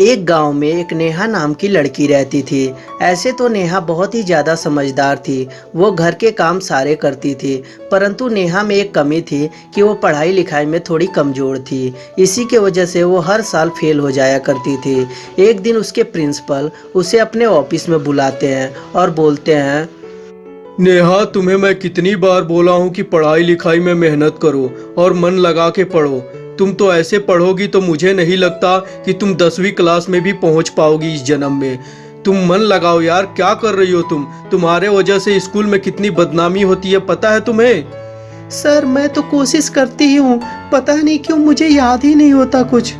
एक गाँव में एक नेहा नाम की लड़की रहती थी। ऐसे तो नेहा बहुत ही ज़्यादा समझदार थी। वो घर के काम सारे करती थी, परंतु नेहा में एक कमी थी कि वो पढ़ाई लिखाई में थोड़ी कमज़ोर थी। इसी के वजह से वो हर साल फेल हो जाया करती थी। एक दिन उसके प्रिंसिपल उसे अपने ऑफ़िस में बुलाते हैं और बोलते हैं, नेहा, तुम्हें मैं कितनी बार बोला हूँ कि पढ़ाई लिखाई में मेहनत करो और मन लगा के पढ़ो। तुम तो ऐसे पढ़ोगी तो मुझे नहीं लगता कि तुम दसवीं क्लास में भी पहुँच पाओगी इस जन्म में। तुम मन लगाओ यार क्या कर रही हो तुम? तुम्हारे वजह से स्कूल में कितनी बदनामी होती है पता है तुम्हें? सर मैं तो कोशिश करती ही हूँ पता नहीं क्यों मुझे याद ही नहीं होता कुछ।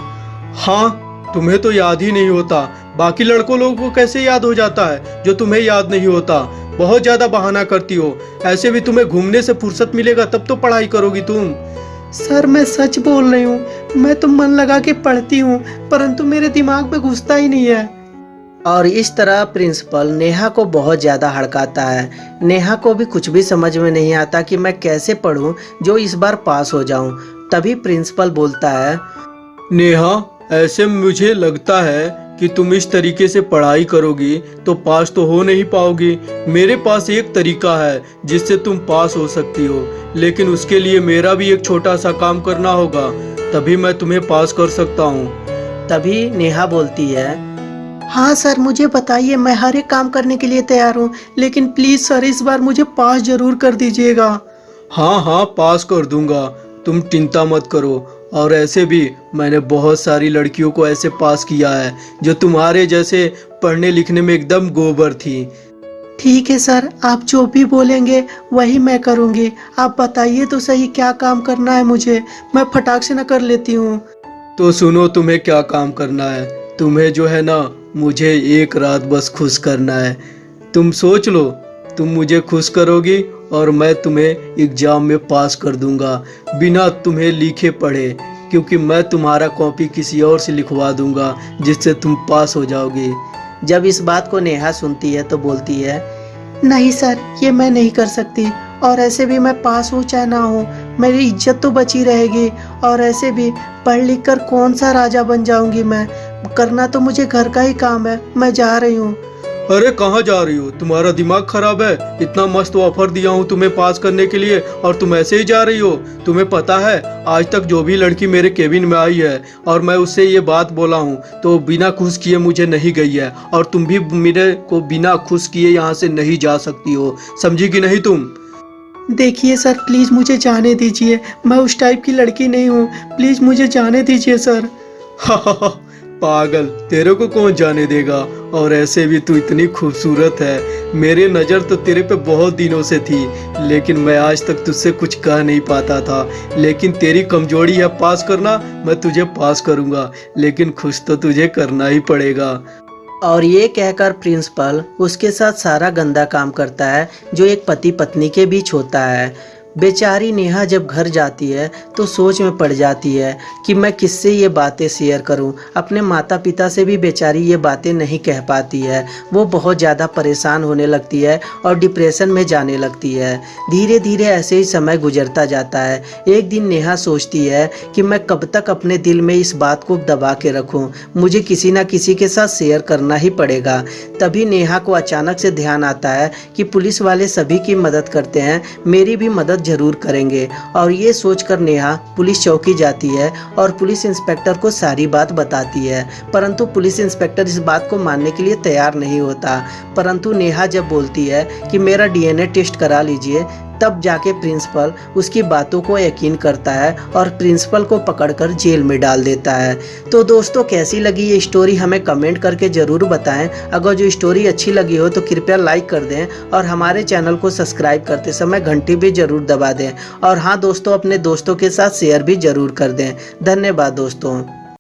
हाँ तुम्हें तो याद ही नहीं होता। बाकी लड़कों लोगों को कैसे याद हो जाता है जो तुम्हें याद नहीं होता? बहुत ज़्यादा बहाना करती हो। ऐसे भी तुम्हें घूमने से फुर्सत मिलेगा तब तो पढ़ाई करोगी तुम। सर मैं सच बोल रही हूँ। मैं तो मन लगा के पढ़ती हूँ परंतु मेरे दिमाग में घुसता ही नहीं है। और इस तरह प्रिंसिपल नेहा को बहुत ज़्यादा हड़काता है। नेहा को भी कुछ भी समझ में नहीं आता कि मैं कैसे पढ़ूं जो इस बार पास हो जाऊँ। तभी प्रिंसिपल बोलता है नेहा ऐसे मुझे लगता है कि तुम इस तरीके से पढ़ाई करोगी तो पास तो हो नहीं पाओगी। मेरे पास एक तरीका है जिससे तुम पास हो सकती हो। लेकिन उसके लिए मेरा भी एक छोटा सा काम करना होगा। तभी मैं तुम्हें पास कर सकता हूँ। तभी नेहा बोलती है हाँ सर मुझे बताइए मैं हर एक काम करने के लिए तैयार हूँ। लेकिन प्लीज़ सर इस बार मुझे पास ज़रूर कर दीजिएगा। हाँ हाँ पास कर दूँगा। तुम चिंता मत करो। और ऐसे भी मैंने बहुत सारी लड़कियों को ऐसे पास किया है जो तुम्हारे जैसे पढ़ने लिखने में एकदम गोबर थी। ठीक है सर आप जो भी बोलेंगे वही मैं करूँगी। आप बताइए तो सही क्या काम करना है मुझे। मैं फटाक से न कर लेती हूँ। तो सुनो तुम्हें क्या काम करना है? तुम्हें जो है ना मुझे एक रात बस खुश करना है। तुम सोच लो तुम मुझे खुश करोगी और मैं तुम्हें एग्ज़ाम में पास कर दूँगा। बिना तुम्हें लिखे पढ़े क्योंकि मैं तुम्हारा कॉपी किसी और से लिखवा दूँगा जिससे तुम पास हो जाओगी। जब इस बात को नेहा सुनती है तो बोलती है नहीं सर ये मैं नहीं कर सकती और ऐसे भी मैं पास हूँ चाहे ना हूँ। मेरी इज़्ज़त तो बची रहेगी और ऐसे भी पढ़ लिख कर कौन सा राजा बन जाऊँगी मैं? करना तो मुझे घर का ही काम है मैं जा रही हूँ। अरे कहाँ जा रही हो? तुम्हारा दिमाग खराब है। इतना मस्त ऑफ़र दिया हूँ तुम्हें पास करने के लिए और तुम ऐसे ही जा रही हो। तुम्हें पता है आज तक जो भी लड़की मेरे केबिन में आई है और मैं उससे ये बात बोला हूँ तो बिना खुश किए मुझे नहीं गई है और तुम भी मेरे को बिना खुश किए यहाँ से नहीं जा सकती हो। समझी कि नहीं तुम? देखिए सर प्लीज़ मुझे जाने दीजिए। मैं उस टाइप की लड़की नहीं हूँ। प्लीज़ मुझे जाने दीजिए सर। पागल, तेरे को कौन जाने देगा? और ऐसे भी तू इतनी खूबसूरत है। मेरे नज़र तो तेरे पे बहुत दिनों से थी, लेकिन मैं आज तक तुझसे कुछ कह नहीं पाता था। लेकिन तेरी कमज़ोरी है पास करना, मैं तुझे पास करूँगा, लेकिन खुश तो तुझे करना ही पड़ेगा। और ये कहकर प्रिंसिपल, उसके साथ सारा गंदा काम करता है, जो एक पति पत्नी के बीच होता है। बेचारी नेहा जब घर जाती है तो सोच में पड़ जाती है कि मैं किससे ये बातें शेयर करूँ। अपने माता पिता से भी बेचारी ये बातें नहीं कह पाती है। वो बहुत ज़्यादा परेशान होने लगती है और डिप्रेशन में जाने लगती है। धीरे धीरे ऐसे ही समय गुजरता जाता है। एक दिन नेहा सोचती है कि मैं कब तक अपने दिल में इस बात को दबा के रखूँ। मुझे किसी न किसी के साथ शेयर करना ही पड़ेगा। तभी नेहा को अचानक से ध्यान आता है कि पुलिस वाले सभी की मदद करते हैं। मेरी भी मदद ज़रूर करेंगे। और ये सोचकर नेहा पुलिस चौकी जाती है और पुलिस इंस्पेक्टर को सारी बात बताती है। परंतु पुलिस इंस्पेक्टर इस बात को मानने के लिए तैयार नहीं होता। परंतु नेहा जब बोलती है कि मेरा डीएनए टेस्ट करा लीजिए तब जाके प्रिंसिपल उसकी बातों को यकीन करता है और प्रिंसिपल को पकड़कर जेल में डाल देता है। तो दोस्तों, कैसी लगी ये स्टोरी हमें कमेंट करके ज़रूर बताएँ। अगर जो स्टोरी अच्छी लगी हो तो कृपया लाइक कर दें और हमारे चैनल को सब्सक्राइब करते समय घंटी भी ज़रूर दबा दें। और हाँ दोस्तों, अपने दोस्तों के साथ शेयर भी ज़रूर कर दें। धन्यवाद, दोस्तों।